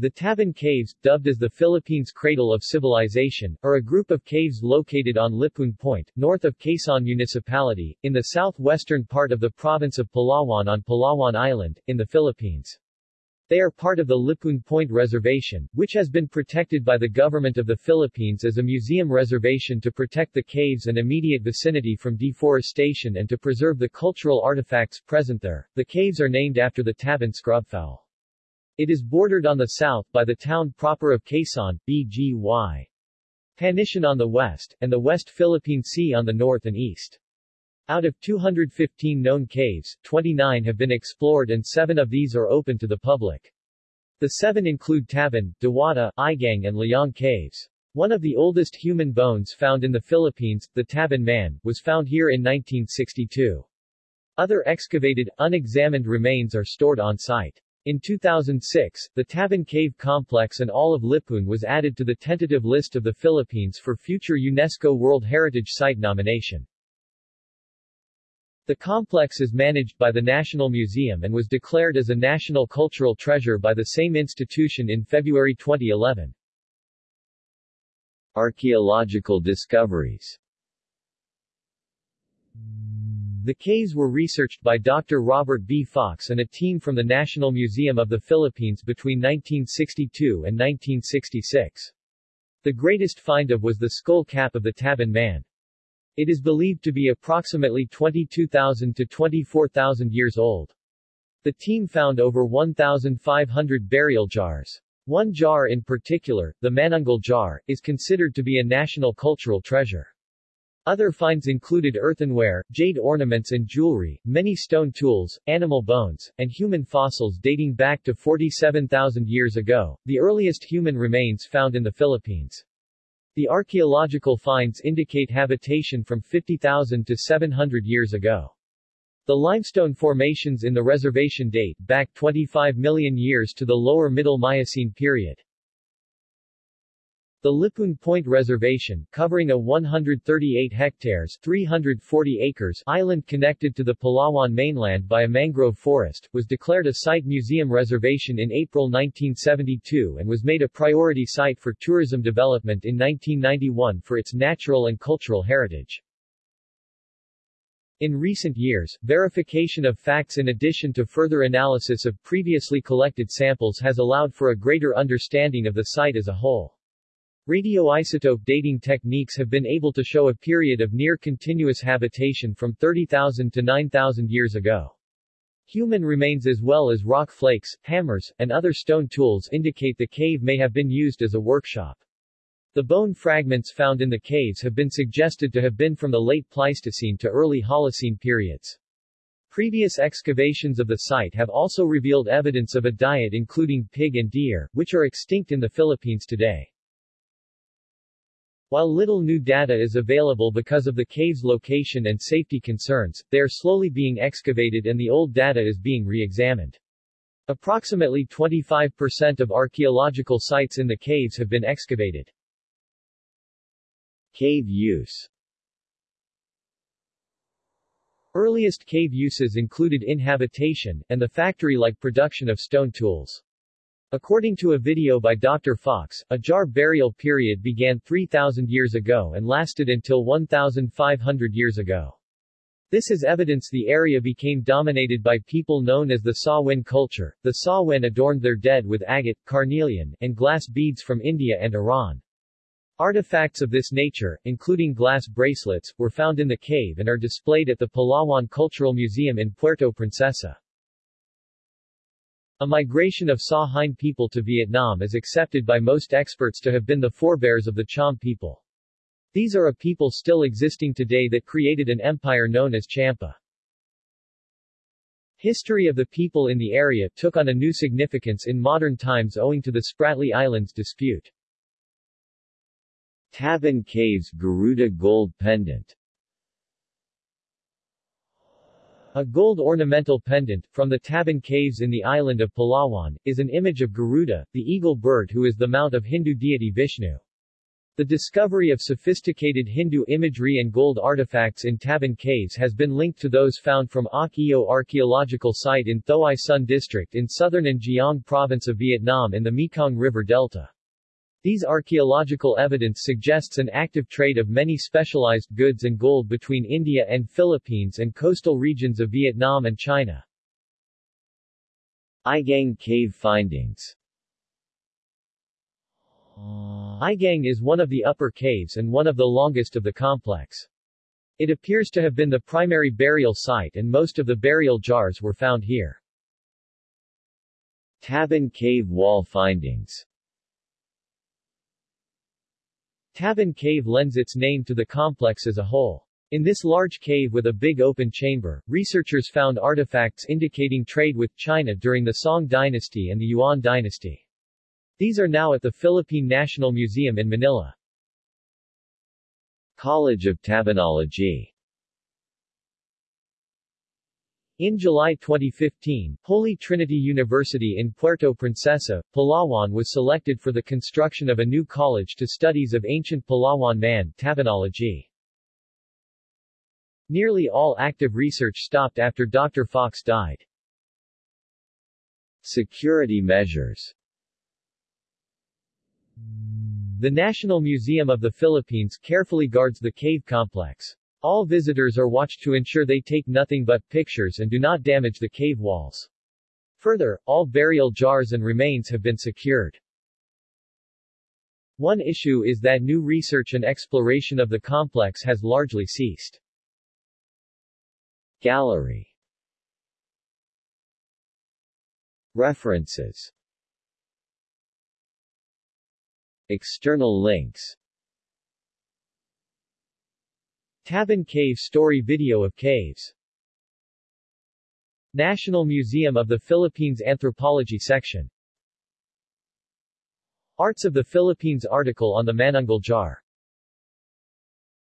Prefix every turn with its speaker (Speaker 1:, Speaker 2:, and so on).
Speaker 1: The Tabon Caves, dubbed as the Philippines' Cradle of Civilization, are a group of caves located on Lipuun Point, north of Quezon Municipality, in the southwestern part of the province of Palawan on Palawan Island, in the Philippines. They are part of the Lipun Point Reservation, which has been protected by the Government of the Philippines as a museum reservation to protect the caves and immediate vicinity from deforestation and to preserve the cultural artifacts present there. The caves are named after the Tabon scrubfowl. It is bordered on the south by the town proper of Quezon, BGY. Panitian on the west, and the West Philippine Sea on the north and east. Out of 215 known caves, 29 have been explored and seven of these are open to the public. The seven include Tabon, Diwata, Igang and Liang caves. One of the oldest human bones found in the Philippines, the Tabon man, was found here in 1962. Other excavated, unexamined remains are stored on site. In 2006, the Tabon Cave Complex and all of Lipuun was added to the tentative list of the Philippines for future UNESCO World Heritage Site nomination. The complex is managed by the National Museum and was declared as a National Cultural Treasure by the same institution in February 2011. Archaeological discoveries the caves were researched by Dr. Robert B. Fox and a team from the National Museum of the Philippines between 1962 and 1966. The greatest find of was the skull cap of the Tabon man. It is believed to be approximately 22,000 to 24,000 years old. The team found over 1,500 burial jars. One jar in particular, the Manunggul jar, is considered to be a national cultural treasure. Other finds included earthenware, jade ornaments and jewelry, many stone tools, animal bones, and human fossils dating back to 47,000 years ago, the earliest human remains found in the Philippines. The archaeological finds indicate habitation from 50,000 to 700 years ago. The limestone formations in the reservation date back 25 million years to the lower Middle Miocene period. The Lipuun Point Reservation, covering a 138 hectares 340 acres island connected to the Palawan mainland by a mangrove forest, was declared a Site Museum Reservation in April 1972 and was made a priority site for tourism development in 1991 for its natural and cultural heritage. In recent years, verification of facts in addition to further analysis of previously collected samples has allowed for a greater understanding of the site as a whole. Radioisotope dating techniques have been able to show a period of near-continuous habitation from 30,000 to 9,000 years ago. Human remains as well as rock flakes, hammers, and other stone tools indicate the cave may have been used as a workshop. The bone fragments found in the caves have been suggested to have been from the late Pleistocene to early Holocene periods. Previous excavations of the site have also revealed evidence of a diet including pig and deer, which are extinct in the Philippines today. While little new data is available because of the cave's location and safety concerns, they are slowly being excavated and the old data is being re-examined. Approximately 25% of archaeological sites in the caves have been excavated. Cave use Earliest cave uses included inhabitation, and the factory-like production of stone tools. According to a video by Dr. Fox, a jar burial period began 3,000 years ago and lasted until 1,500 years ago. This is evidence the area became dominated by people known as the Sa Huynh culture. The Sa Huynh adorned their dead with agate, carnelian, and glass beads from India and Iran. Artifacts of this nature, including glass bracelets, were found in the cave and are displayed at the Palawan Cultural Museum in Puerto Princesa. A migration of Sa people to Vietnam is accepted by most experts to have been the forebears of the Cham people. These are a people still existing today that created an empire known as Champa. History of the people in the area took on a new significance in modern times owing to the Spratly Islands dispute. Tabon Caves Garuda Gold Pendant A gold ornamental pendant, from the Tabon Caves in the island of Palawan, is an image of Garuda, the eagle bird who is the mount of Hindu deity Vishnu. The discovery of sophisticated Hindu imagery and gold artifacts in Tabon caves has been linked to those found from Oc Eo archaeological site in Thoai Son district in southern An Giang province of Vietnam in the Mekong River Delta. These archaeological evidence suggests an active trade of many specialized goods and gold between India and Philippines and coastal regions of Vietnam and China. Igang cave findings Igang is one of the upper caves and one of the longest of the complex. It appears to have been the primary burial site and most of the burial jars were found here. Tabon Cave Wall Findings Tabon Cave lends its name to the complex as a whole. In this large cave with a big open chamber, researchers found artifacts indicating trade with China during the Song dynasty and the Yuan dynasty. These are now at the Philippine National Museum in Manila. College of Tabonology in July 2015, Holy Trinity University in Puerto Princesa, Palawan was selected for the construction of a new college to studies of ancient Palawan man Tabonology. Nearly all active research stopped after Dr. Fox died. Security measures The National Museum of the Philippines carefully guards the cave complex. All visitors are watched to ensure they take nothing but pictures and do not damage the cave walls. Further, all burial jars and remains have been secured. One issue is that new research and exploration of the complex has largely ceased. Gallery References External links Tabon Cave Story Video of Caves. National Museum of the Philippines Anthropology Section. Arts of the Philippines article on the Manunggul jar